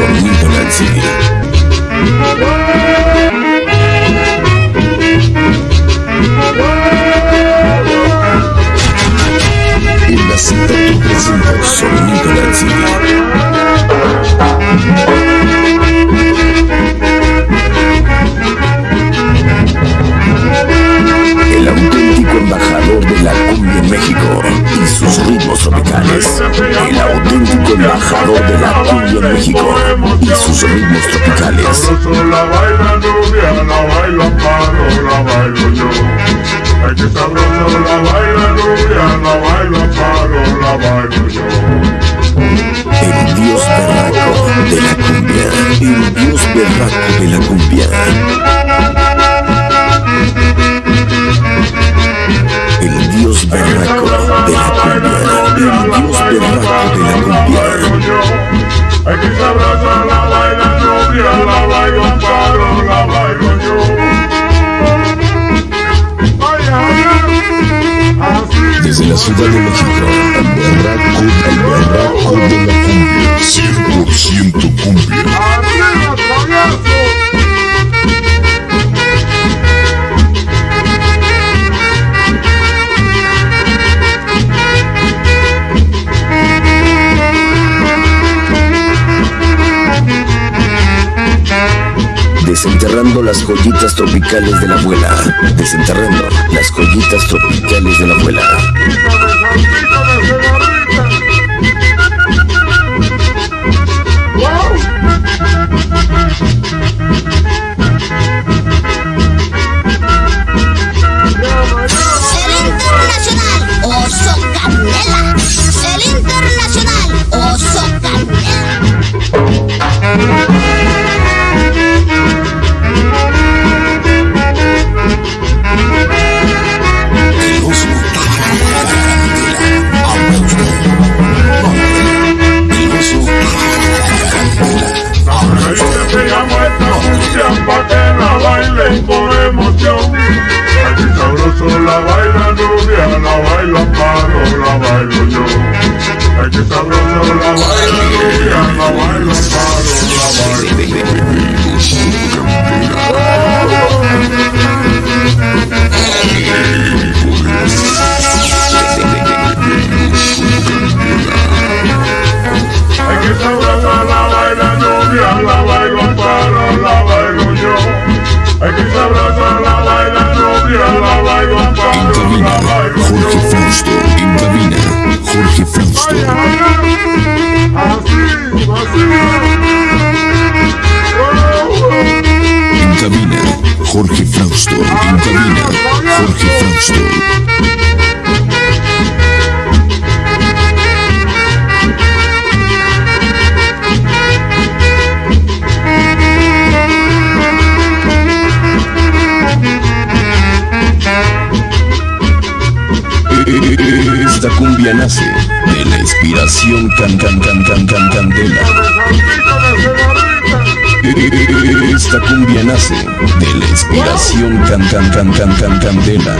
Solín Polanski. En cita tú presenta Solín Polanski. El auténtico embajador de la cumbia en México y sus ritmos tropicales. El auténtico embajador de la México y sus ritmos tropicales. Sabroso la baila rubia, la bailo amparo, la bailo yo. Ay, que sabroso la baila rubia, la bailo amparo, la bailo yo. cidade Desenterrando las joyitas tropicales de la abuela. Desenterrando las joyitas tropicales de la abuela. Salsita de yo. Aquí sabroso Jorge. Esta cumbia nace de la inspiración can can can can can candela. Esta cumbia nace de la inspiración can can can can can candela.